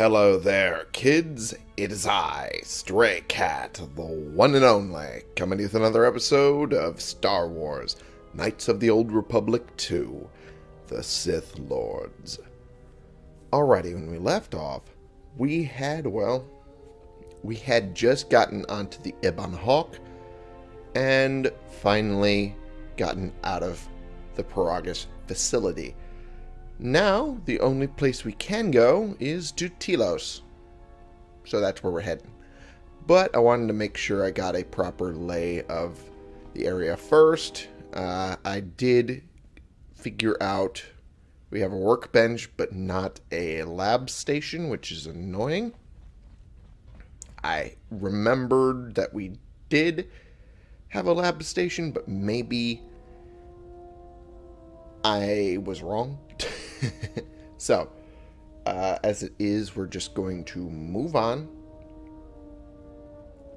Hello there, kids. It is I, Stray Cat, the one and only, coming with another episode of Star Wars Knights of the Old Republic 2 The Sith Lords. Alrighty, when we left off, we had, well, we had just gotten onto the Ebon Hawk and finally gotten out of the Peragus facility. Now, the only place we can go is to Telos. So that's where we're heading. But I wanted to make sure I got a proper lay of the area first. Uh, I did figure out we have a workbench, but not a lab station, which is annoying. I remembered that we did have a lab station, but maybe I was wrong. so, uh, as it is, we're just going to move on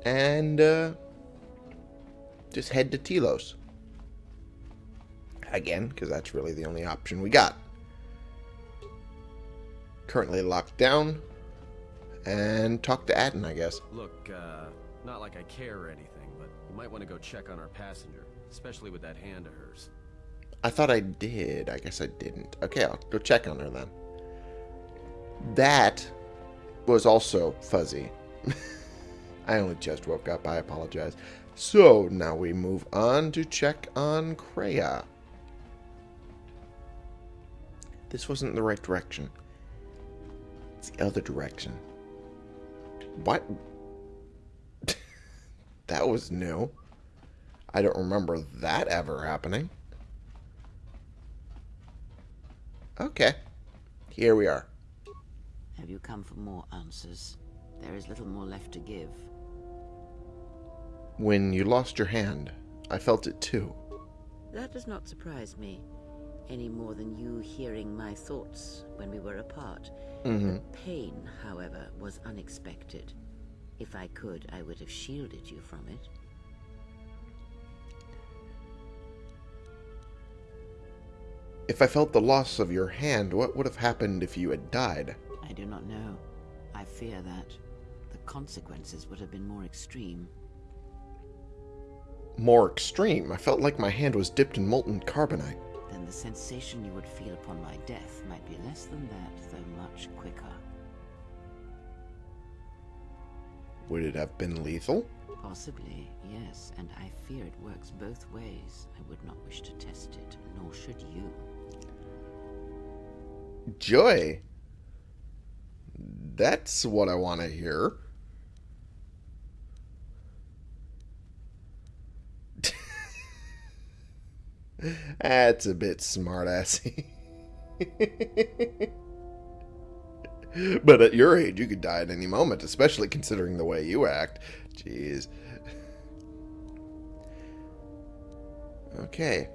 and uh, just head to Telos. Again, because that's really the only option we got. Currently locked down. And talk to Atton, I guess. Look, uh, not like I care or anything, but you might want to go check on our passenger, especially with that hand of hers. I thought I did. I guess I didn't. Okay, I'll go check on her then. That was also fuzzy. I only just woke up. I apologize. So, now we move on to check on Kreia. This wasn't the right direction. It's the other direction. What? that was new. I don't remember that ever happening. Okay. Here we are. Have you come for more answers? There is little more left to give. When you lost your hand, I felt it too. That does not surprise me, any more than you hearing my thoughts when we were apart. Mm-hmm. The pain, however, was unexpected. If I could, I would have shielded you from it. If I felt the loss of your hand, what would have happened if you had died? I do not know. I fear that the consequences would have been more extreme. More extreme. I felt like my hand was dipped in molten carbonite. Then the sensation you would feel upon my death might be less than that, though much quicker. Would it have been lethal? Possibly, yes, and I fear it works both ways. I would not wish to test it, nor should you. Joy. That's what I want to hear. That's a bit smartassy. but at your age, you could die at any moment, especially considering the way you act. Jeez. Okay.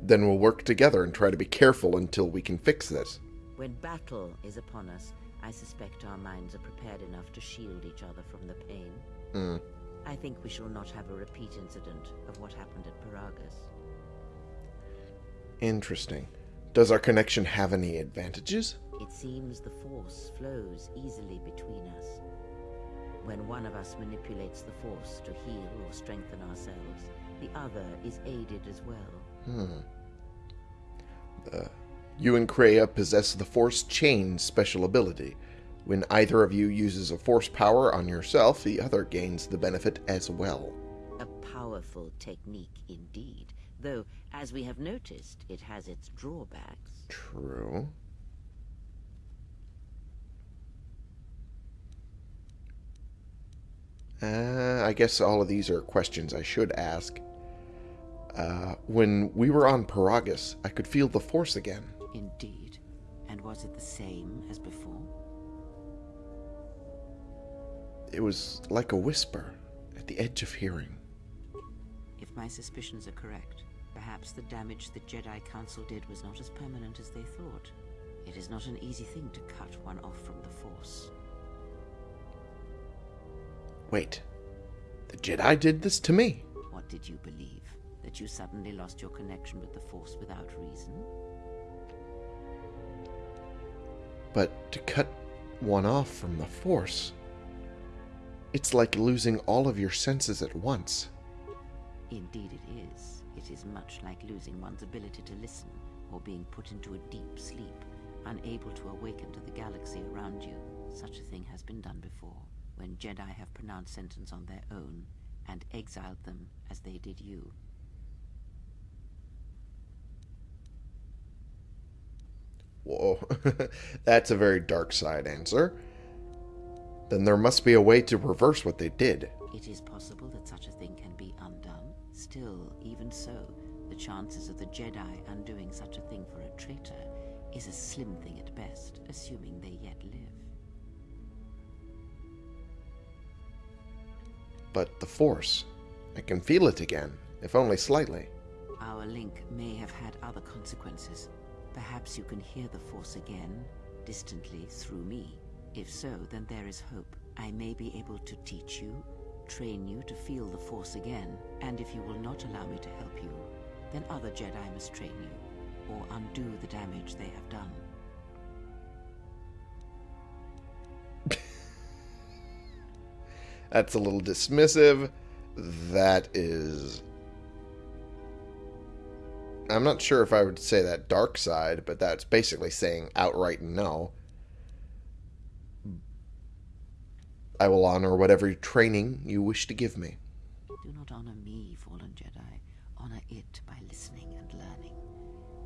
Then we'll work together and try to be careful until we can fix this. When battle is upon us, I suspect our minds are prepared enough to shield each other from the pain. Mm. I think we shall not have a repeat incident of what happened at Peragus. Interesting. Does our connection have any advantages? It seems the Force flows easily between us. When one of us manipulates the Force to heal or strengthen ourselves, the other is aided as well. Hmm. Uh, you and Kreia possess the Force Chain special ability. When either of you uses a Force power on yourself, the other gains the benefit as well. A powerful technique indeed, though, as we have noticed, it has its drawbacks. True. Uh, I guess all of these are questions I should ask. Uh, when we were on Peragus, I could feel the Force again. Indeed. And was it the same as before? It was like a whisper at the edge of hearing. If my suspicions are correct, perhaps the damage the Jedi Council did was not as permanent as they thought. It is not an easy thing to cut one off from the Force. Wait, the Jedi did this to me. What did you believe? That you suddenly lost your connection with the Force without reason? But to cut one off from the Force, it's like losing all of your senses at once. Indeed it is. It is much like losing one's ability to listen, or being put into a deep sleep, unable to awaken to the galaxy around you. Such a thing has been done before, when Jedi have pronounced sentence on their own, and exiled them as they did you. Whoa, that's a very dark side answer. Then there must be a way to reverse what they did. It is possible that such a thing can be undone. Still, even so, the chances of the Jedi undoing such a thing for a traitor is a slim thing at best, assuming they yet live. But the Force, I can feel it again, if only slightly. Our link may have had other consequences. Perhaps you can hear the Force again, distantly, through me. If so, then there is hope. I may be able to teach you, train you to feel the Force again, and if you will not allow me to help you, then other Jedi must train you, or undo the damage they have done. That's a little dismissive. That is. I'm not sure if I would say that dark side, but that's basically saying outright no. I will honor whatever training you wish to give me. Do not honor me, fallen Jedi. Honor it by listening and learning.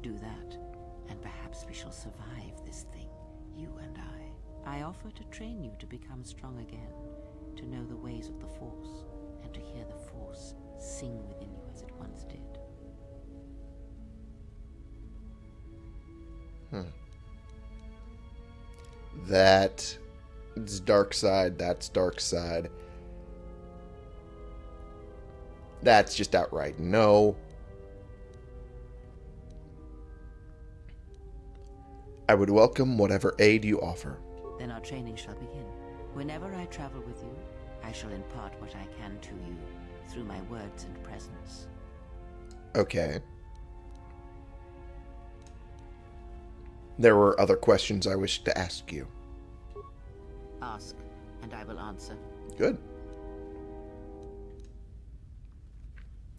Do that, and perhaps we shall survive this thing, you and I. I offer to train you to become strong again, to know the ways of the Force, and to hear the Force sing within you as it once did. Hmm. That is dark side. That's dark side. That's just outright no. I would welcome whatever aid you offer. Then our training shall begin. Whenever I travel with you, I shall impart what I can to you through my words and presence. Okay. There were other questions I wished to ask you. Ask, and I will answer. Good.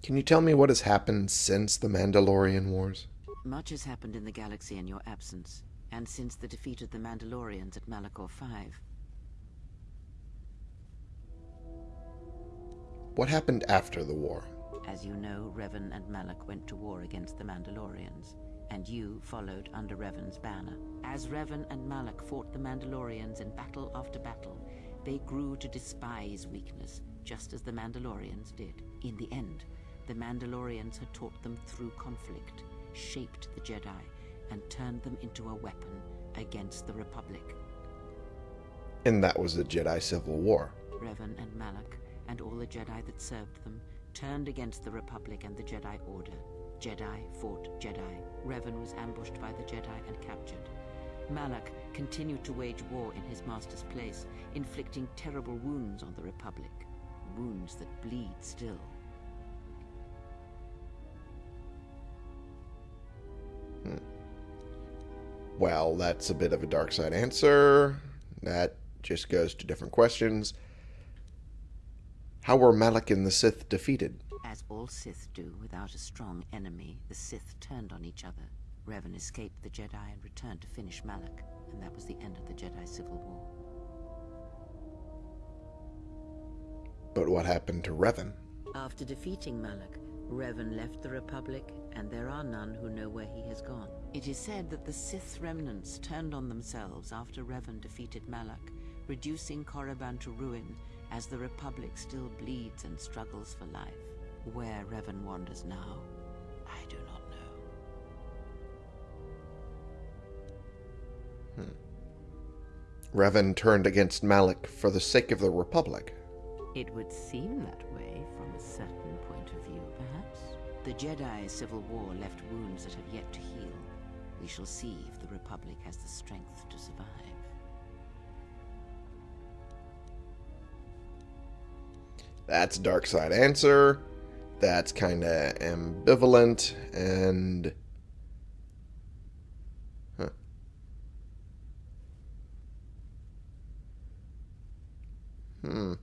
Can you tell me what has happened since the Mandalorian Wars? Much has happened in the galaxy in your absence, and since the defeat of the Mandalorians at Malachor 5. What happened after the war? As you know, Revan and Malak went to war against the Mandalorians, and you followed under Revan's banner. As Revan and Malak fought the Mandalorians in battle after battle, they grew to despise weakness, just as the Mandalorians did. In the end, the Mandalorians had taught them through conflict, shaped the Jedi, and turned them into a weapon against the Republic. And that was the Jedi Civil War. Revan and Malak, and all the Jedi that served them, turned against the Republic and the Jedi Order. Jedi fought Jedi. Revan was ambushed by the Jedi and captured. Malak continued to wage war in his master's place, inflicting terrible wounds on the Republic. Wounds that bleed still. Hmm. Well, that's a bit of a dark side answer. That just goes to different questions. How were Malak and the Sith defeated? As all Sith do, without a strong enemy, the Sith turned on each other. Revan escaped the Jedi and returned to finish Malak, and that was the end of the Jedi Civil War. But what happened to Revan? After defeating Malak, Revan left the Republic, and there are none who know where he has gone. It is said that the Sith remnants turned on themselves after Revan defeated Malak, reducing Korriban to ruin as the Republic still bleeds and struggles for life. Where Revan wanders now, I do not know. Hmm. Revan turned against Malak for the sake of the Republic. It would seem that way from a certain point of view, perhaps. The Jedi Civil War left wounds that have yet to heal. We shall see if the Republic has the strength to survive. That's dark side answer that's kind of ambivalent and... Hmm.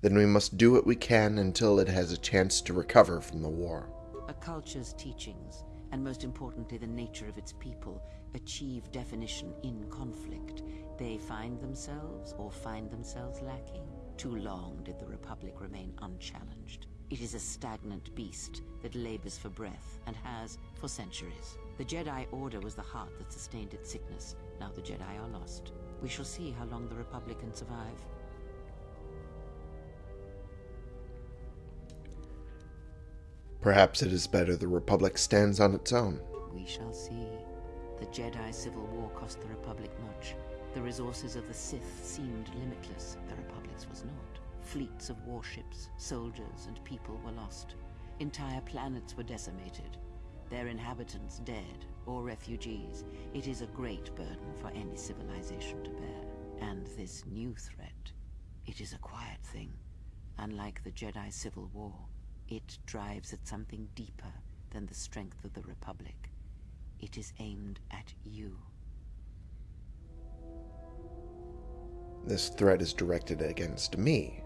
Then we must do what we can until it has a chance to recover from the war. A culture's teachings, and most importantly the nature of its people, achieve definition in conflict. They find themselves or find themselves lacking. Too long did the Republic remain unchallenged. It is a stagnant beast that labors for breath and has for centuries. The Jedi Order was the heart that sustained its sickness. Now the Jedi are lost. We shall see how long the Republic can survive. Perhaps it is better the Republic stands on its own. We shall see. The Jedi Civil War cost the Republic much. The resources of the Sith seemed limitless. The Republic's was not. Fleets of warships, soldiers, and people were lost. Entire planets were decimated. Their inhabitants dead or refugees. It is a great burden for any civilization to bear. And this new threat, it is a quiet thing. Unlike the Jedi Civil War, it drives at something deeper than the strength of the Republic. It is aimed at you. This threat is directed against me.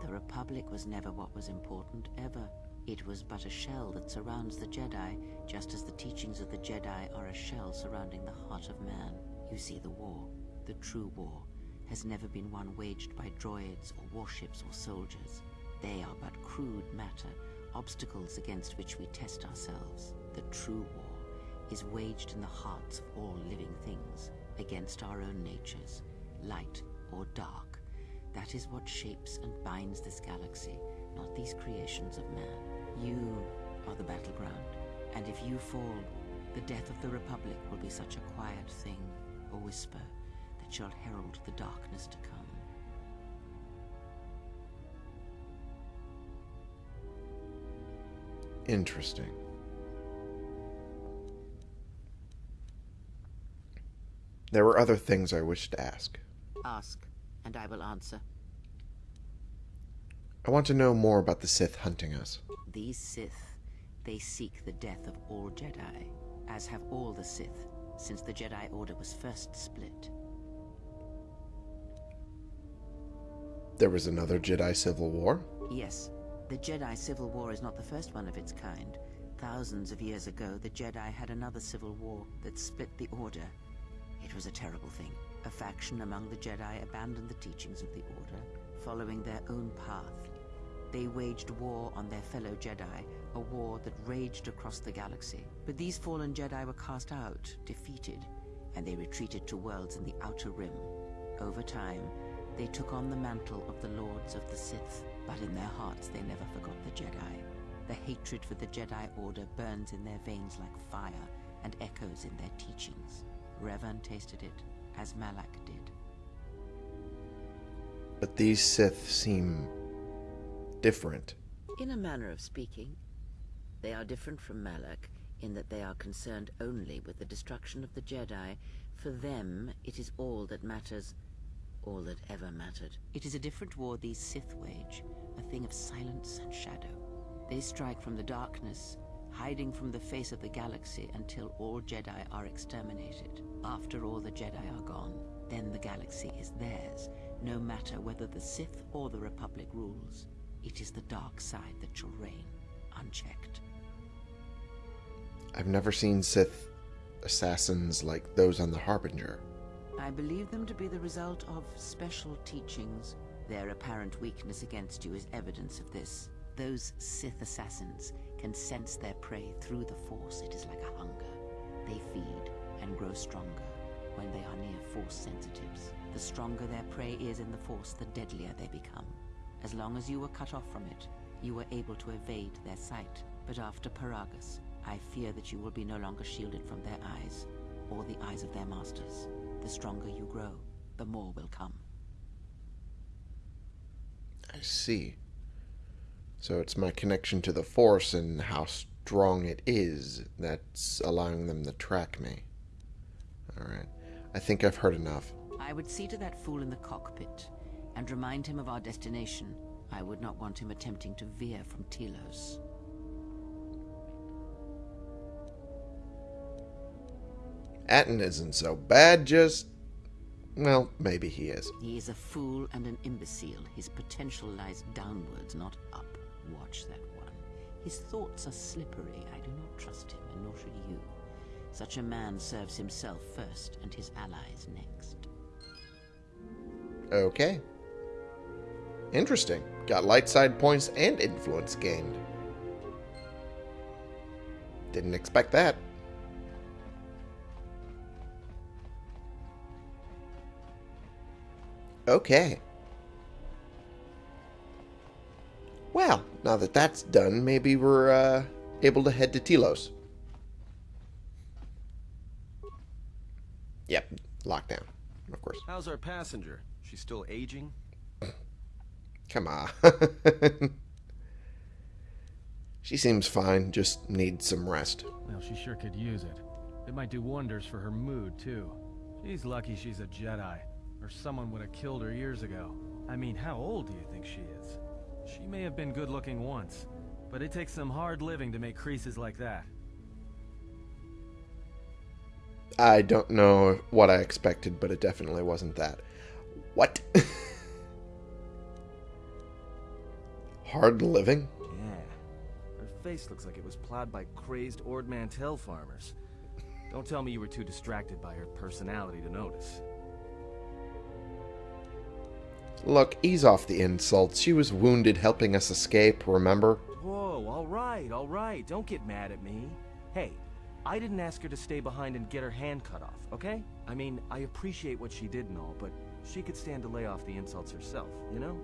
The Republic was never what was important, ever. It was but a shell that surrounds the Jedi, just as the teachings of the Jedi are a shell surrounding the heart of man. You see, the war, the true war, has never been one waged by droids or warships or soldiers. They are but crude matter, obstacles against which we test ourselves. The true war is waged in the hearts of all living things, against our own natures, light or dark. That is what shapes and binds this galaxy, not these creations of man. You are the battleground, and if you fall, the death of the Republic will be such a quiet thing, a whisper, that shall herald the darkness to come. Interesting. There were other things I wished to ask. Ask, and I will answer. I want to know more about the Sith hunting us. These Sith, they seek the death of all Jedi, as have all the Sith, since the Jedi Order was first split. There was another Jedi Civil War? Yes, the Jedi Civil War is not the first one of its kind. Thousands of years ago, the Jedi had another civil war that split the Order. It was a terrible thing. A faction among the Jedi abandoned the teachings of the Order, following their own path. They waged war on their fellow Jedi, a war that raged across the galaxy. But these fallen Jedi were cast out, defeated, and they retreated to worlds in the Outer Rim. Over time, they took on the mantle of the Lords of the Sith, but in their hearts they never forgot the Jedi. The hatred for the Jedi Order burns in their veins like fire and echoes in their teachings. Revan tasted it, as Malak did. But these Sith seem different. In a manner of speaking, they are different from Malak in that they are concerned only with the destruction of the Jedi. For them, it is all that matters, all that ever mattered. It is a different war these Sith wage, a thing of silence and shadow. They strike from the darkness, hiding from the face of the galaxy until all Jedi are exterminated. After all the Jedi are gone, then the galaxy is theirs, no matter whether the Sith or the Republic rules. It is the dark side that shall reign, unchecked. I've never seen Sith assassins like those on the Harbinger. I believe them to be the result of special teachings. Their apparent weakness against you is evidence of this. Those Sith assassins can sense their prey through the Force. It is like a hunger. They feed and grow stronger when they are near Force sensitives. The stronger their prey is in the Force, the deadlier they become. As long as you were cut off from it, you were able to evade their sight. But after Peragus, I fear that you will be no longer shielded from their eyes, or the eyes of their masters. The stronger you grow, the more will come. I see. So it's my connection to the Force and how strong it is that's allowing them to track me. Alright. I think I've heard enough. I would see to that fool in the cockpit and remind him of our destination. I would not want him attempting to veer from Telos. Atton isn't so bad, just Well, maybe he is. He is a fool and an imbecile. His potential lies downwards, not up. Watch that one. His thoughts are slippery. I do not trust him, and nor should you. Such a man serves himself first, and his allies next. Okay. Interesting. Got light side points and influence gained. Didn't expect that. Okay. Well, now that that's done, maybe we're uh, able to head to Telos. Yep, lockdown, of course. How's our passenger? She's still aging? Come on. she seems fine, just needs some rest. Well, she sure could use it. It might do wonders for her mood, too. She's lucky she's a Jedi, or someone would have killed her years ago. I mean, how old do you think she is? She may have been good looking once, but it takes some hard living to make creases like that. I don't know what I expected, but it definitely wasn't that. What? Hard living? Yeah. Her face looks like it was plowed by crazed Ord Mantell farmers. Don't tell me you were too distracted by her personality to notice. Look, ease off the insults. She was wounded helping us escape, remember? Whoa, all right, all right. Don't get mad at me. Hey, I didn't ask her to stay behind and get her hand cut off, okay? I mean, I appreciate what she did and all, but she could stand to lay off the insults herself, you know?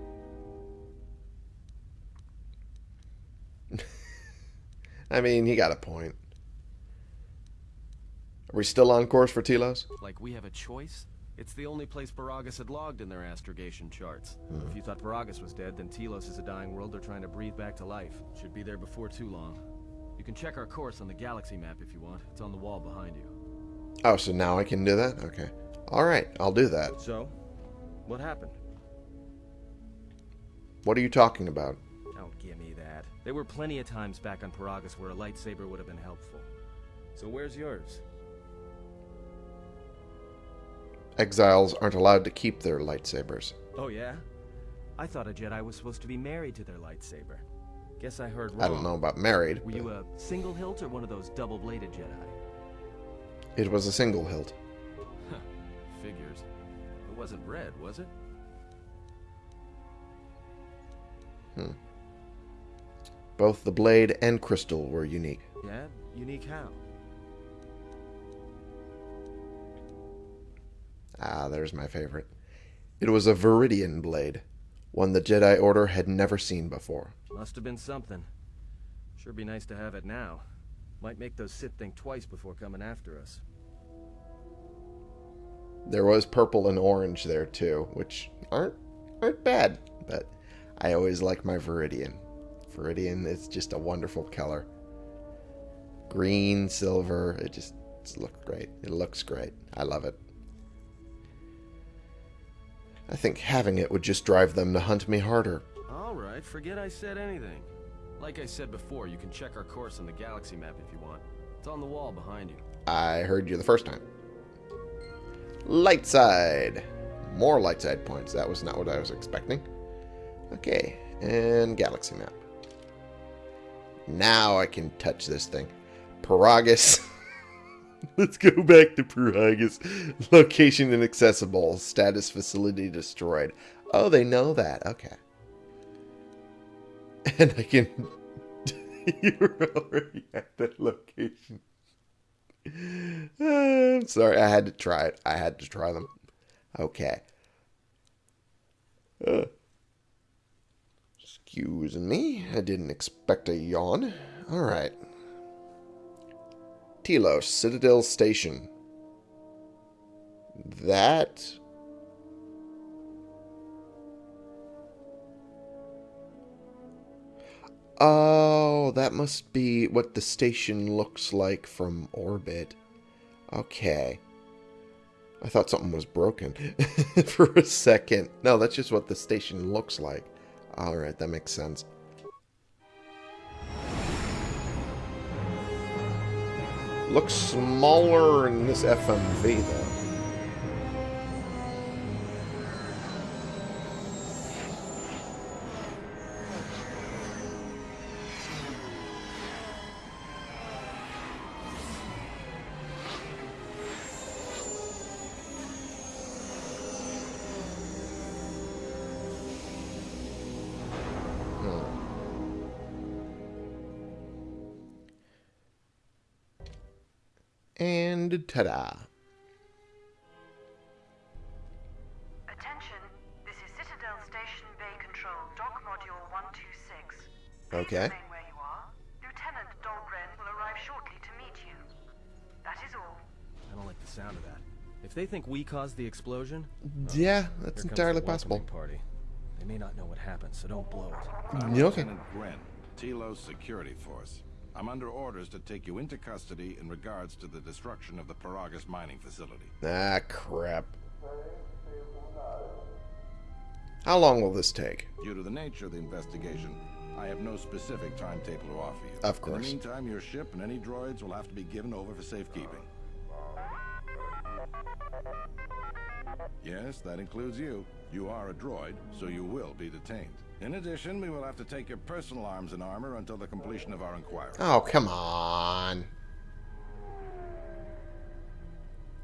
I mean, he got a point. Are we still on course for Telos? Like we have a choice? It's the only place Peragus had logged in their astrogation charts. Hmm. If you thought Peragus was dead, then Telos is a dying world they're trying to breathe back to life. Should be there before too long. You can check our course on the galaxy map if you want. It's on the wall behind you. Oh, so now I can do that? Okay. Alright, I'll do that. So, what happened? What are you talking about? Don't give me that. There were plenty of times back on Peragus where a lightsaber would have been helpful. So where's yours? Exiles aren't allowed to keep their lightsabers. Oh yeah? I thought a Jedi was supposed to be married to their lightsaber. Guess I heard wrong. I don't know about married. Were you a single hilt or one of those double-bladed Jedi? It was a single hilt. Figures. It wasn't red, was it? Hmm. Both the blade and crystal were unique. Yeah? Unique how? Ah, there's my favorite. It was a Viridian blade, one the Jedi Order had never seen before. Must have been something. Sure be nice to have it now. Might make those Sith think twice before coming after us. There was purple and orange there too, which aren't aren't bad, but I always like my Viridian. Viridian is just a wonderful color. Green, silver, it just it's look great. It looks great. I love it. I think having it would just drive them to hunt me harder. Alright, forget I said anything. Like I said before, you can check our course on the galaxy map if you want. It's on the wall behind you. I heard you the first time. Light side. More light side points. That was not what I was expecting. Okay, and galaxy map. Now I can touch this thing. Peragus. Let's go back to Peragus. Location inaccessible. Status facility destroyed. Oh, they know that. Okay. And I can... You're already at that location. I'm sorry, I had to try it. I had to try them. Okay. Uh, excuse me. I didn't expect a yawn. Alright. Telos, Citadel Station. That... Oh, that must be what the station looks like from orbit. Okay. I thought something was broken for a second. No, that's just what the station looks like. Alright, that makes sense. Looks smaller in this FMV, though. Module 126. Okay. Please remain where you are. Lieutenant Dahlgren will arrive shortly to meet you. That is all. I don't like the sound of that. If they think we caused the explosion, Yeah, oh, here that's entirely possible. Party. They may not know what happened, so don't blow it. Uh, okay. Lieutenant Grenn, Telos Security Force. I'm under orders to take you into custody in regards to the destruction of the Peragus mining facility. Ah, crap. How long will this take? Due to the nature of the investigation, I have no specific timetable to offer you. Of course. In the meantime, your ship and any droids will have to be given over for safekeeping. Yes, that includes you. You are a droid, so you will be detained. In addition, we will have to take your personal arms and armor until the completion of our inquiry. Oh, come on.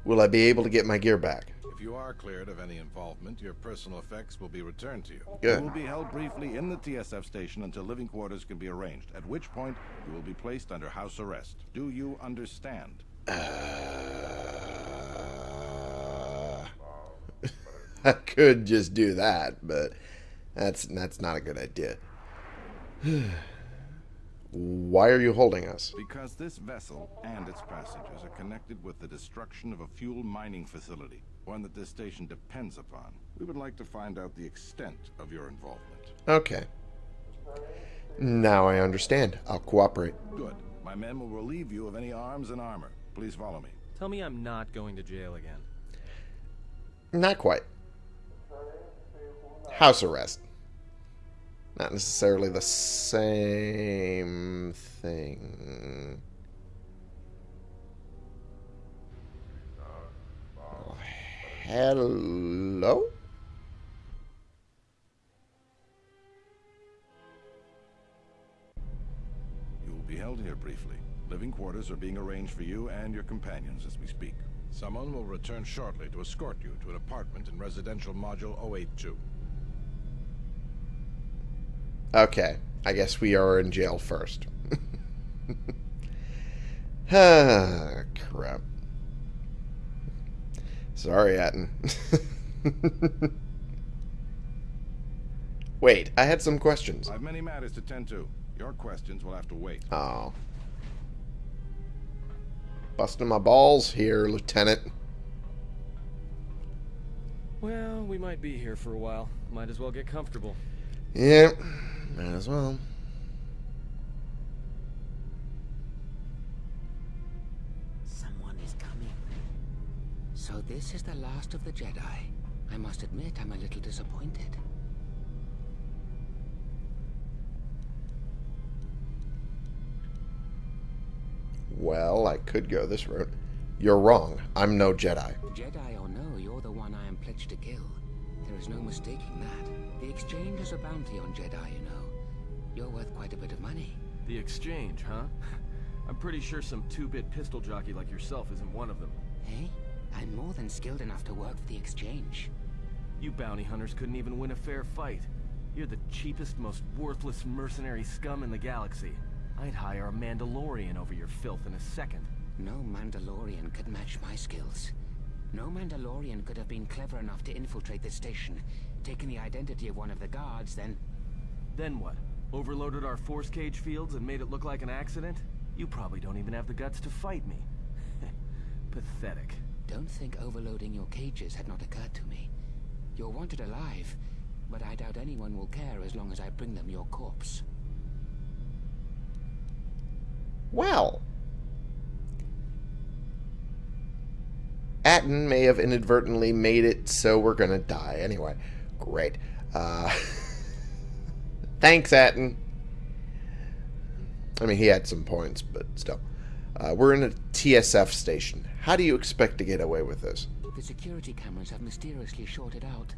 Will I be able to get my gear back? If you are cleared of any involvement, your personal effects will be returned to you. Good. You will be held briefly in the TSF station until living quarters can be arranged, at which point you will be placed under house arrest. Do you understand? Uh, I could just do that, but that's that's not a good idea. Why are you holding us? Because this vessel and its passengers are connected with the destruction of a fuel mining facility, one that this station depends upon. We would like to find out the extent of your involvement. Okay. Now I understand. I'll cooperate. Good. My men will relieve you of any arms and armor. Please follow me. Tell me I'm not going to jail again. Not quite. House arrest. Not necessarily the same thing. Hello? You will be held here briefly. Living quarters are being arranged for you and your companions as we speak. Someone will return shortly to escort you to an apartment in residential module 082. Okay. I guess we are in jail first. ah, crap. Sorry, Atton. Wait, I had some questions. I have many matters to tend to. Your questions will have to wait. Oh. Busting my balls here, Lieutenant. Well, we might be here for a while. Might as well get comfortable. Yep, might as well. Someone is coming. So this is the last of the Jedi. I must admit I'm a little disappointed. Well, I could go this route. You're wrong. I'm no Jedi. Jedi or no, you're the one I am pledged to kill. There is no mistaking that. The exchange is a bounty on Jedi, you know. You're worth quite a bit of money. The exchange, huh? I'm pretty sure some two-bit pistol jockey like yourself isn't one of them. Hey, I'm more than skilled enough to work for the exchange. You bounty hunters couldn't even win a fair fight. You're the cheapest, most worthless mercenary scum in the galaxy. I'd hire a Mandalorian over your filth in a second. No Mandalorian could match my skills. No Mandalorian could have been clever enough to infiltrate this station, taken the identity of one of the guards, then... Then what? Overloaded our force cage fields and made it look like an accident? You probably don't even have the guts to fight me. Pathetic. Don't think overloading your cages had not occurred to me. You're wanted alive, but I doubt anyone will care as long as I bring them your corpse. Well. Atton may have inadvertently made it so we're gonna die. Anyway, great. Uh, thanks, Atton. I mean, he had some points, but still. Uh, we're in a TSF station. How do you expect to get away with this? The security cameras have mysteriously shorted out.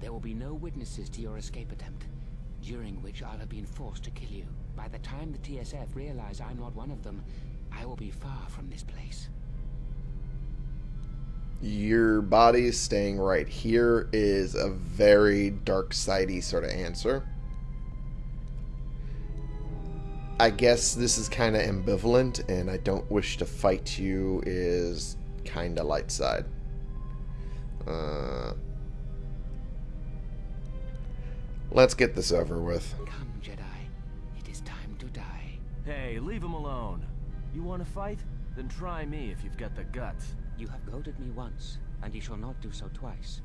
There will be no witnesses to your escape attempt, during which I'll have been forced to kill you. By the time the TSF realize I'm not one of them, I will be far from this place. Your body staying right here is a very dark sidey sort of answer. I guess this is kind of ambivalent, and I don't wish to fight you is kind of light side. Uh, let's get this over with. Come, Jedi. It is time to die. Hey, leave him alone. You want to fight? Then try me if you've got the guts. You have goaded me once, and you shall not do so twice.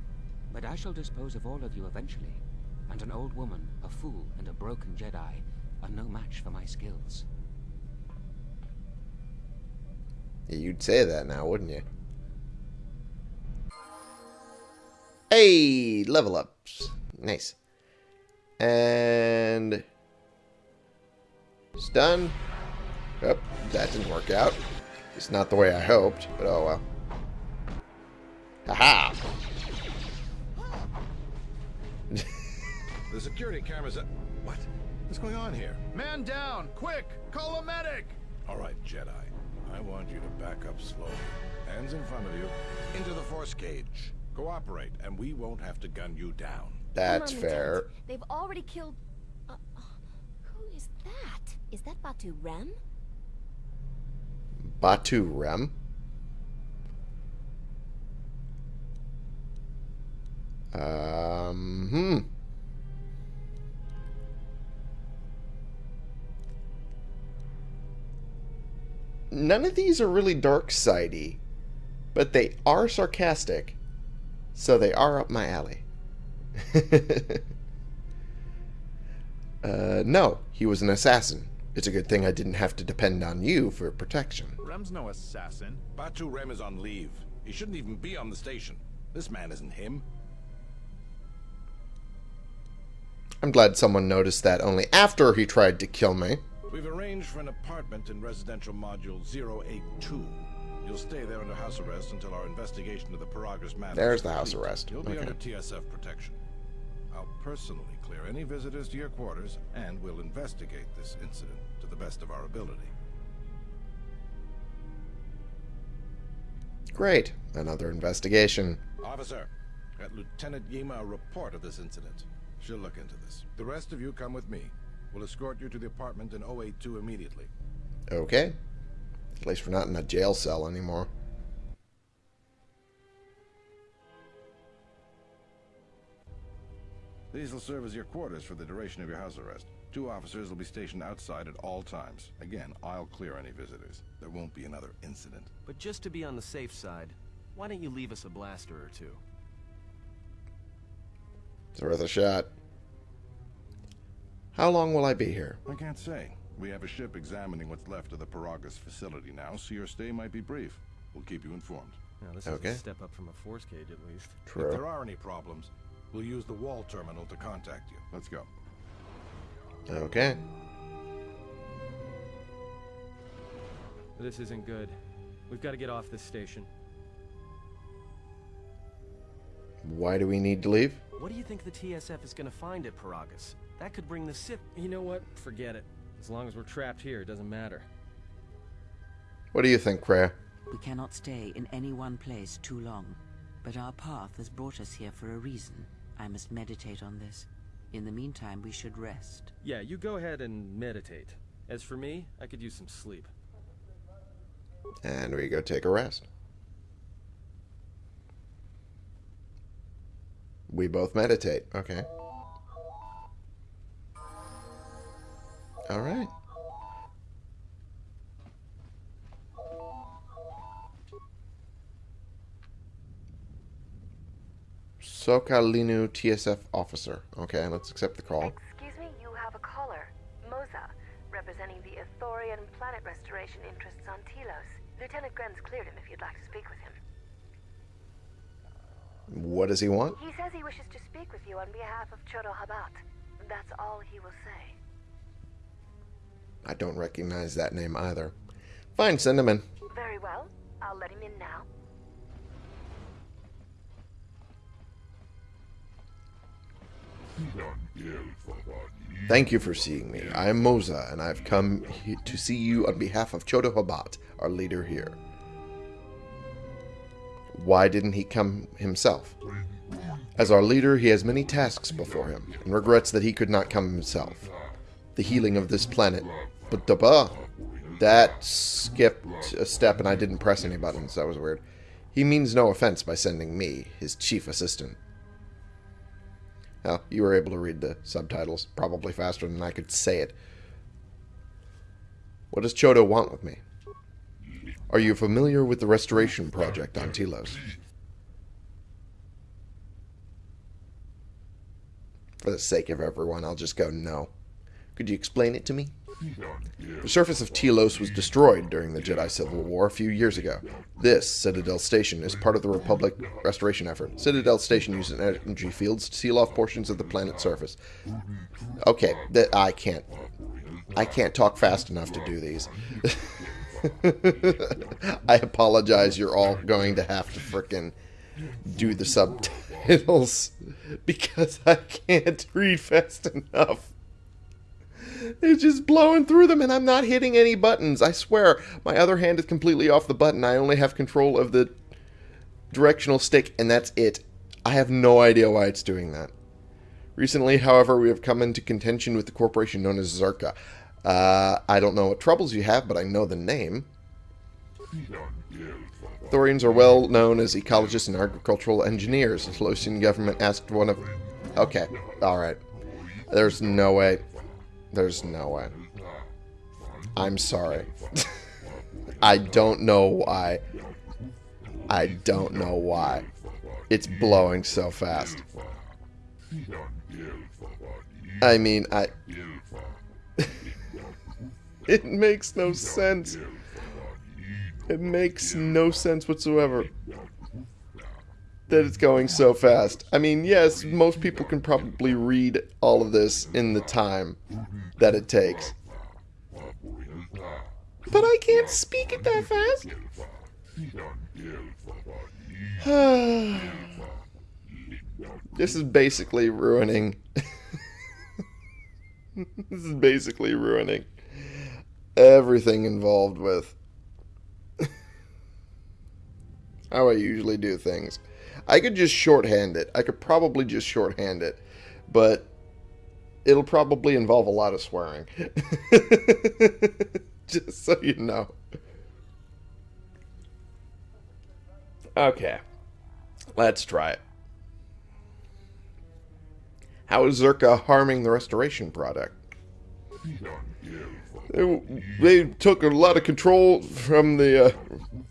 But I shall dispose of all of you eventually. And an old woman, a fool, and a broken Jedi are no match for my skills. You'd say that now, wouldn't you? Hey, level ups. Nice. And stun. Oh, that didn't work out. It's not the way I hoped, but oh well. Haha. The security cameras... Are... What? What's going on here? Man down! Quick! Call a medic! All right, Jedi. I want you to back up slowly. Hands in front of you. Into the force cage. Cooperate, and we won't have to gun you down. That's on, fair. They've already killed. Uh, uh, who is that? Is that Batu Rem? Batu Rem. Um, hmm. None of these are really dark sidey, but they are sarcastic, so they are up my alley. uh, no, he was an assassin. It's a good thing I didn't have to depend on you for protection. Rem's no assassin. Batu Rem is on leave. He shouldn't even be on the station. This man isn't him. I'm glad someone noticed that only after he tried to kill me. We've arranged for an apartment in residential module 082. You'll stay there under house arrest until our investigation of the Peragus matter. There's the house arrest. You'll be Okay. under TSF protection. I'll personally clear any visitors to your quarters, and we'll investigate this incident to the best of our ability. Great. Another investigation. Officer, get Lieutenant Yima a report of this incident. She'll look into this. The rest of you come with me. We'll escort you to the apartment in 082 immediately. Okay. At least we're not in a jail cell anymore. These will serve as your quarters for the duration of your house arrest. Two officers will be stationed outside at all times. Again, I'll clear any visitors. There won't be another incident. But just to be on the safe side, why don't you leave us a blaster or two? It's worth a shot. How long will I be here? I can't say. We have a ship examining what's left of the Peragus facility now, so your stay might be brief. We'll keep you informed. Now, this Okay. is a step up from a force cage, at least. True. If there are any problems, we'll use the wall terminal to contact you. Let's go. Okay. This isn't good. We've got to get off this station. Why do we need to leave? What do you think the TSF is going to find at Peragus? That could bring the Sith... You know what? Forget it. As long as we're trapped here, it doesn't matter. What do you think, Kreia? We cannot stay in any one place too long. But our path has brought us here for a reason. I must meditate on this. In the meantime, we should rest. Yeah, you go ahead and meditate. As for me, I could use some sleep. And we go take a rest. We both meditate. Okay. All right. Sokalinu TSF officer. Okay, let's accept the call. Excuse me, you have a caller. Moza, representing the Ithorian planet restoration interests on Telos. Lieutenant Grenz cleared him if you'd like to speak with him. What does he want? He says he wishes to speak with you on behalf of Chodo Habat. That's all he will say. I don't recognize that name either. Fine, send him in. Very well. I'll let him in now. Thank you for seeing me. I am Moza, and I've come to see you on behalf of Chodo Habat, our leader here. Why didn't he come himself? As our leader, he has many tasks before him, and regrets that he could not come himself. The healing of this planet but da That skipped a step and I didn't press any buttons. That was weird. He means no offense by sending me, his chief assistant. Well, you were able to read the subtitles probably faster than I could say it. What does Chodo want with me? Are you familiar with the restoration project on Telos? For the sake of everyone, I'll just go no. Could you explain it to me? The surface of Telos was destroyed during the Jedi Civil War a few years ago. This, Citadel Station, is part of the Republic restoration effort. Citadel Station uses energy fields to seal off portions of the planet's surface. Okay, that I can't. I can't talk fast enough to do these. I apologize, you're all going to have to frickin' do the subtitles because I can't read fast enough. It's just blowing through them and I'm not hitting any buttons. I swear, my other hand is completely off the button. I only have control of the directional stick and that's it. I have no idea why it's doing that. Recently, however, we have come into contention with the corporation known as Czerka. Uh, I don't know what troubles you have, but I know the name. Ithorians are well known as ecologists and agricultural engineers. The Losian government asked one of... Okay, alright. There's no way. There's no way. I'm sorry. I don't know why. I don't know why. It's blowing so fast. I mean, I... it makes no sense. It makes no sense whatsoever that it's going so fast. I mean, yes, most people can probably read all of this in the time that it takes. But I can't speak it that fast. this is basically ruining. this is basically ruining everything involved with how I usually do things. I could just shorthand it. I could probably just shorthand it. But it'll probably involve a lot of swearing. just so you know. Okay. Let's try it. How is Czerka harming the restoration product? They, they took a lot of control from the uh,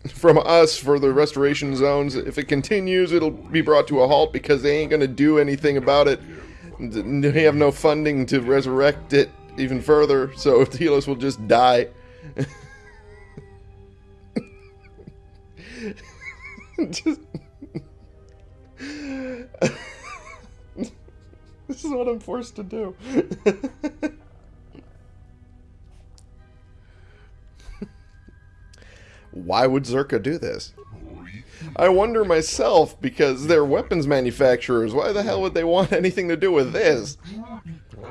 from us for the restoration zones. If it continues, it'll be brought to a halt because they ain't gonna do anything about it. They have no funding to resurrect it even further, so Telos will just die. just this is what I'm forced to do. Why would Czerka do this? I wonder myself, because they're weapons manufacturers. Why the hell would they want anything to do with this?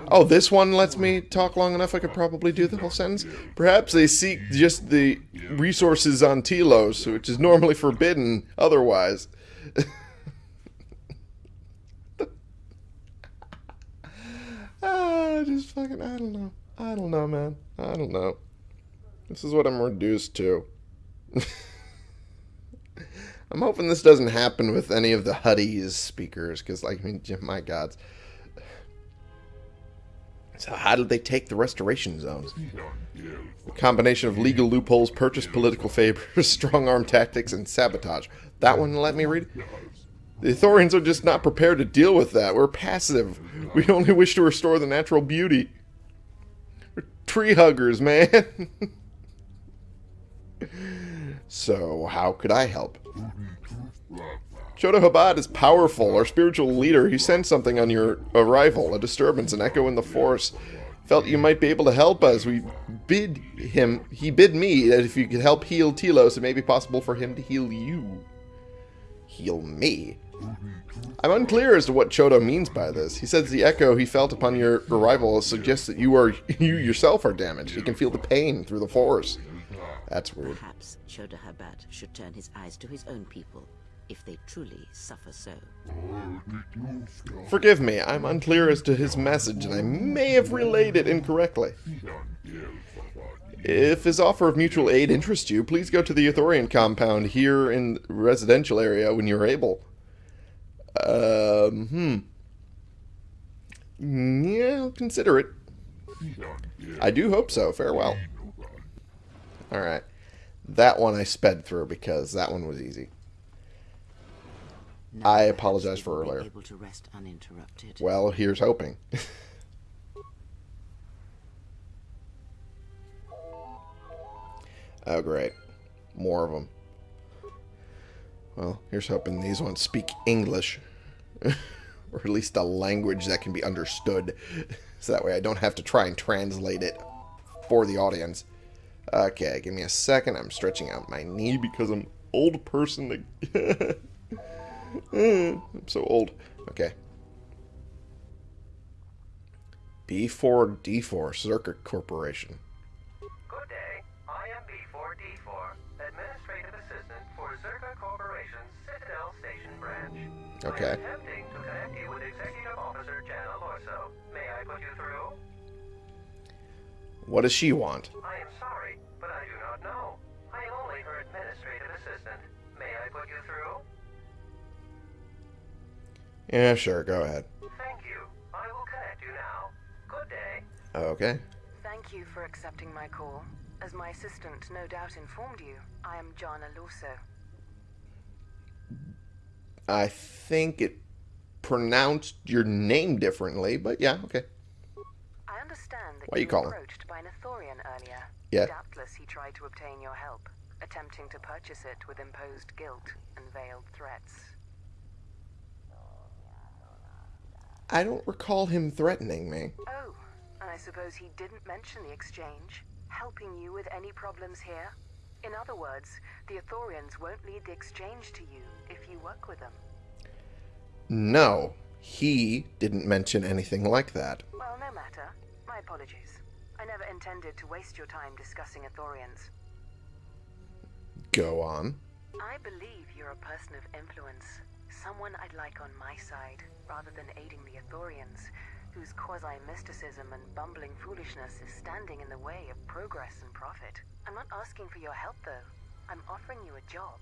Oh, this one lets me talk long enough I could probably do the whole sentence? Perhaps they seek just the resources on Telos, which is normally forbidden otherwise. ah, just fucking, I don't know. I don't know, man. I don't know. This is what I'm reduced to. I'm hoping this doesn't happen with any of the Huttese speakers, because, like, I mean, my gods. So how did they take the restoration zones? A combination of legal loopholes, purchased political favors, strong-arm tactics, and sabotage. That one let me read? The Ithorians are just not prepared to deal with that. We're passive. We only wish to restore the natural beauty. We're tree huggers, man. So, how could I help? Chodo Habat is powerful, our spiritual leader. He sent something on your arrival, a disturbance, an echo in the force. Felt you might be able to help us. We bid him, he bid me that if you could help heal Telos, it may be possible for him to heal you. Heal me? I'm unclear as to what Chodo means by this. He says the echo he felt upon your arrival suggests that you are you yourself are damaged. He can feel the pain through the force. That's weird. Perhaps Chodo-Habat should turn his eyes to his own people, if they truly suffer so. Forgive me, I'm unclear as to his message, and I may have relayed it incorrectly. If his offer of mutual aid interests you, please go to the Ithorian compound here in the residential area when you're able. Um, hmm. Yeah, I'll consider it. I do hope so. Farewell. Alright. That one I sped through because that one was easy. I apologize for earlier. Able to rest uninterrupted. Well, here's hoping. oh, great. More of them. Well, here's hoping these ones speak English. or at least a language that can be understood. so that way I don't have to try and translate it for the audience. Okay, give me a second. I'm stretching out my knee because I'm old person. I'm so old. Okay. B4D4 Czerka Corporation. Good day. I am B4D4, Administrative Assistant for Czerka Corporation's Citadel Station branch. Okay. am attempting to connect you with Executive Officer Jana Lorso. May I put you through? What does she want? Yeah, sure, go ahead. Thank you. I will connect you now. Good day. Okay. Thank you for accepting my call. As my assistant no doubt informed you, I am Jana Lorso. I think it pronounced your name differently, but yeah, okay. I understand that Why you were calling? approached by an Ithorian earlier. Yeah. Doubtless he tried to obtain your help, attempting to purchase it with imposed guilt and veiled threats. I don't recall him threatening me. Oh, and I suppose he didn't mention the exchange, helping you with any problems here? In other words, the Ithorians won't lead the exchange to you if you work with them. No, he didn't mention anything like that. Well, no matter. My apologies. I never intended to waste your time discussing Ithorians. Go on. I believe you're a person of influence. Someone I'd like on my side, rather than aiding the Ithorians, whose quasi-mysticism and bumbling foolishness is standing in the way of progress and profit. I'm not asking for your help, though. I'm offering you a job.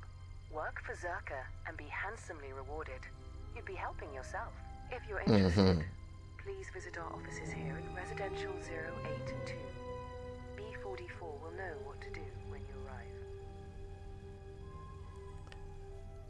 Work for Czerka and be handsomely rewarded. You'd be helping yourself. If you're interested, mm -hmm. please visit our offices here at Residential 082. B44 will know what to do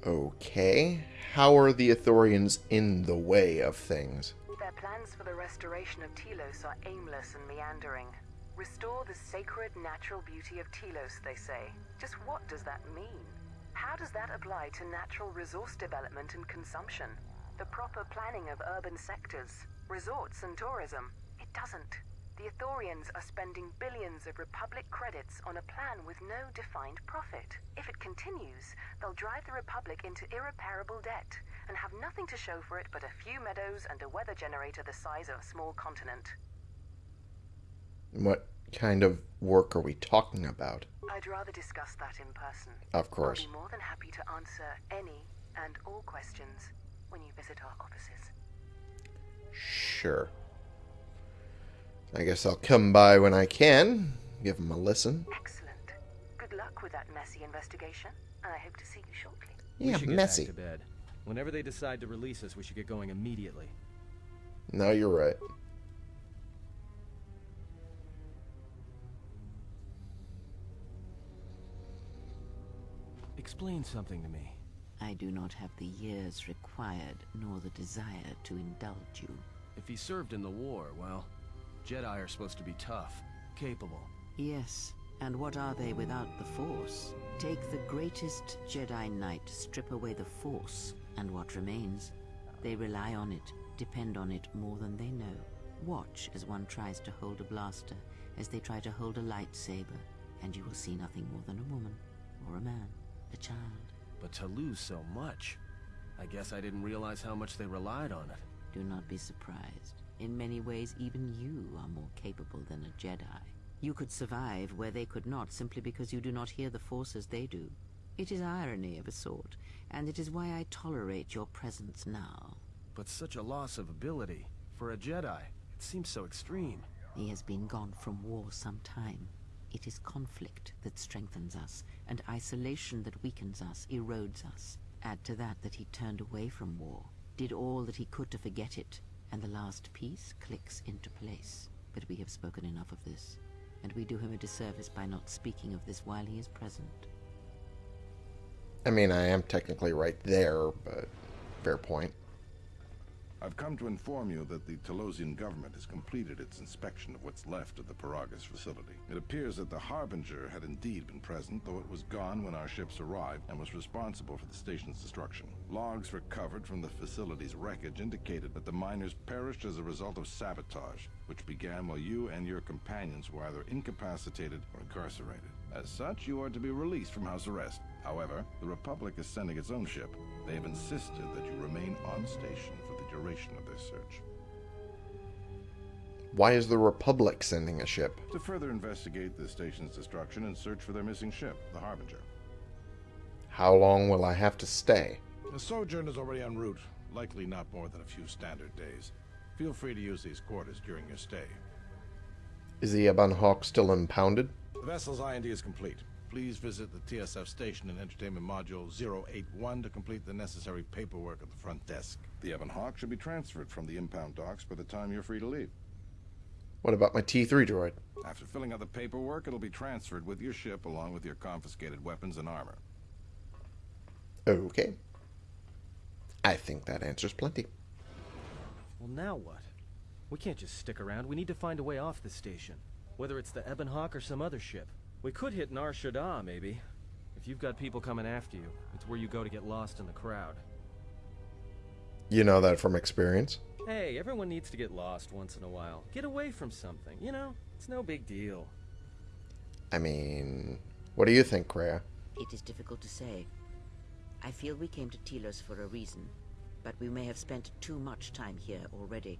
Okay. How are the Ithorians in the way of things? Their plans for the restoration of Telos are aimless and meandering. Restore the sacred natural beauty of Telos, they say. Just what does that mean? How does that apply to natural resource development and consumption? The proper planning of urban sectors, resorts and tourism? It doesn't. The Ithorians are spending billions of Republic credits on a plan with no defined profit. If it continues, they'll drive the Republic into irreparable debt and have nothing to show for it but a few meadows and a weather generator the size of a small continent. What kind of work are we talking about? I'd rather discuss that in person. Of course. I'll be more than happy to answer any and all questions when you visit our offices. Sure. I guess I'll come by when I can. Give him a listen. Excellent. Good luck with that messy investigation, and I hope to see you shortly. we Yeah, should get messy. back to bed. Whenever they decide to release us, we should get going immediately. No, you're right. Explain something to me. I do not have the years required, nor the desire to indulge you. If he served in the war, well, Jedi are supposed to be tough, capable. Yes, and what are they without the Force? Take the greatest Jedi Knight, strip away the Force, and what remains? They rely on it, depend on it more than they know. Watch as one tries to hold a blaster, as they try to hold a lightsaber, and you will see nothing more than a woman, or a man, a child. But to lose so much, I guess I didn't realize how much they relied on it. Do not be surprised. In many ways, even you are more capable than a Jedi. You could survive where they could not simply because you do not hear the Force as they do. It is irony of a sort, and it is why I tolerate your presence now. But such a loss of ability, for a Jedi, it seems so extreme. He has been gone from war some time. It is conflict that strengthens us, and isolation that weakens us, erodes us. Add to that that he turned away from war, did all that he could to forget it, and the last piece clicks into place. But we have spoken enough of this, and we do him a disservice by not speaking of this while he is present. I mean, I am technically right there, but fair point. I've come to inform you that the Telosian government has completed its inspection of what's left of the Peragus facility. It appears that the Harbinger had indeed been present, though it was gone when our ships arrived and was responsible for the station's destruction. Logs recovered from the facility's wreckage indicated that the miners perished as a result of sabotage, which began while you and your companions were either incapacitated or incarcerated. As such, you are to be released from house arrest. However, the Republic is sending its own ship. They have insisted that you remain on station duration of their search. Why is the Republic sending a ship? To further investigate the station's destruction and search for their missing ship, the Harbinger. How long will I have to stay? The sojourn is already en route, likely not more than a few standard days. Feel free to use these quarters during your stay. Is the Ebon Hawk still impounded? The vessel's IND is complete. Please visit the TSF station and entertainment module 081 to complete the necessary paperwork at the front desk. The Ebon Hawk should be transferred from the impound docks by the time you're free to leave. What about my T3 droid? After filling out the paperwork, it'll be transferred with your ship along with your confiscated weapons and armor. Okay. I think that answers plenty. Well, now what? We can't just stick around. We need to find a way off the station. Whether it's the Ebon Hawk or some other ship. We could hit Nar Shaddaa, maybe. If you've got people coming after you, it's where you go to get lost in the crowd. You know that from experience? Hey, everyone needs to get lost once in a while. Get away from something, you know? It's no big deal. I mean, what do you think, Kreia? It is difficult to say. I feel we came to Telos for a reason, but we may have spent too much time here already.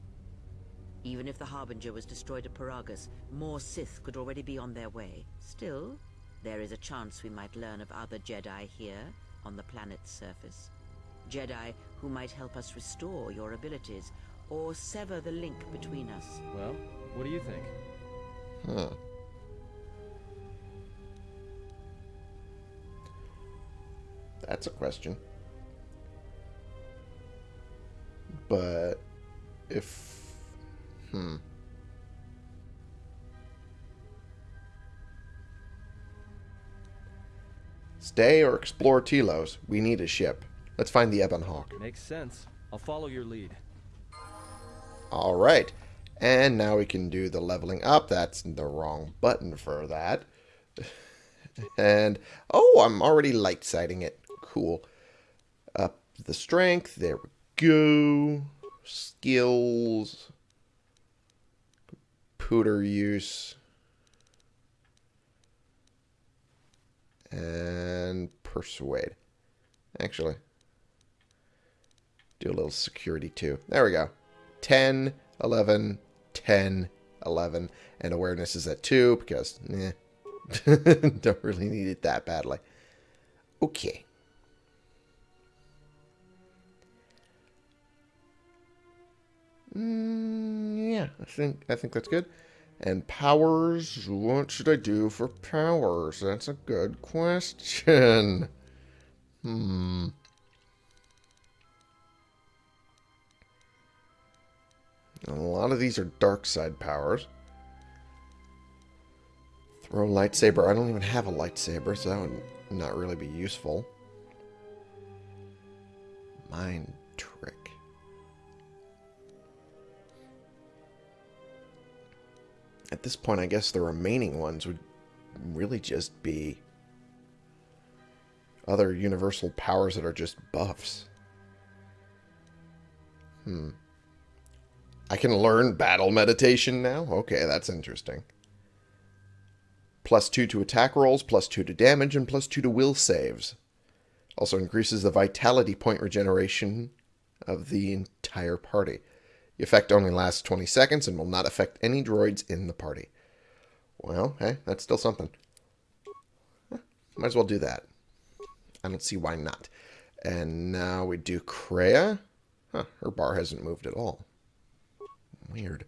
Even if the Harbinger was destroyed at Peragus, more Sith could already be on their way. Still, there is a chance we might learn of other Jedi here, on the planet's surface. Jedi who might help us restore your abilities, or sever the link between us. Well, what do you think? Huh. That's a question. But if hmm Stay or explore Telos. We need a ship. Let's find the Ebon Hawk. Makes sense. I'll follow your lead. Alright. And now we can do the leveling up. That's the wrong button for that. and, oh, I'm already light sighting it. Cool. Up the strength. There we go. Skills. Computer use. And persuade. Actually, do a little security too. There we go. 10, 11, 10, 11. And awareness is at 2 because, eh, don't really need it that badly. Okay. Mm, yeah, I think I think that's good. And powers, what should I do for powers? That's a good question. Hmm. A lot of these are dark side powers. Throw lightsaber. I don't even have a lightsaber, so that would not really be useful. Mind At this point, I guess the remaining ones would really just be other universal powers that are just buffs. Hmm. I can learn battle meditation now? Okay, that's interesting. Plus 2 to attack rolls, plus 2 to damage, and plus 2 to will saves. Also increases the vitality point regeneration of the entire party. The effect only lasts 20 seconds and will not affect any droids in the party. Well, hey, that's still something. Might as well do that. I don't see why not. And now we do Kreia. Huh, her bar hasn't moved at all. Weird.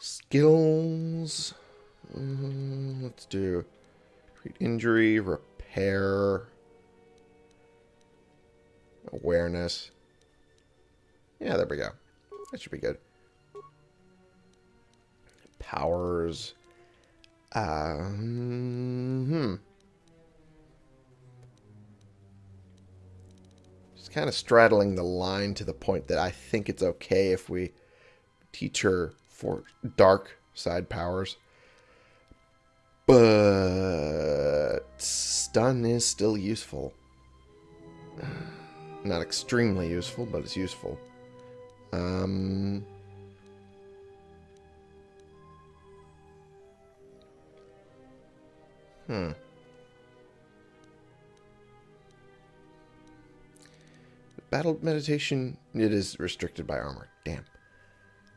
Skills. Mm, let's do treat injury, repair, awareness. Yeah, there we go. That should be good. Powers. Um, hmm. Just kind of straddling the line to the point that I think it's okay if we teach her for dark side powers. But stun is still useful. Not extremely useful, but it's useful. Um, hmm. Battle meditation, it is restricted by armor. Damn.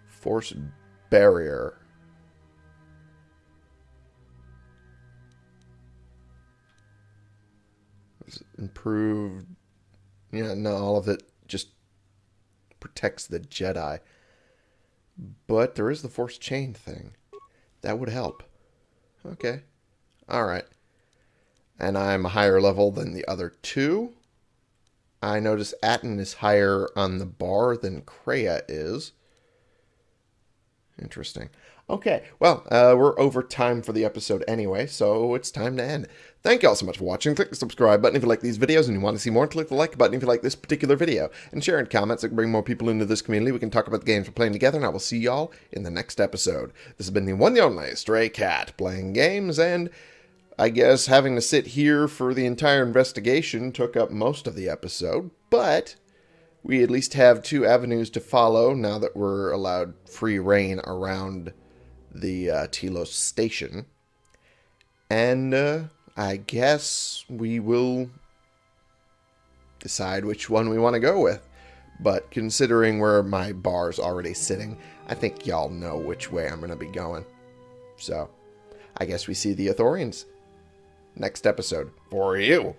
Force barrier. Improved. Yeah, no, all of it protects the Jedi. But there is the Force Chain thing. That would help. Okay. Alright. And I'm a higher level than the other two. I notice Atton is higher on the bar than Kreia is. Interesting. Okay, well, uh, we're over time for the episode anyway, so it's time to end. Thank you all so much for watching. Click the subscribe button if you like these videos and you want to see more. Click the like button if you like this particular video. And share in comments. It can bring more people into this community. We can talk about the games we're playing together, and I will see y'all in the next episode. This has been the one and only Stray Cat, playing games, and I guess having to sit here for the entire investigation took up most of the episode, but we at least have two avenues to follow now that we're allowed free reign around the uh, Telos station. And uh, I guess we will decide which one we want to go with. But considering where my bar's already sitting, I think y'all know which way I'm going to be going. So, I guess we see the Ithorians next episode for you.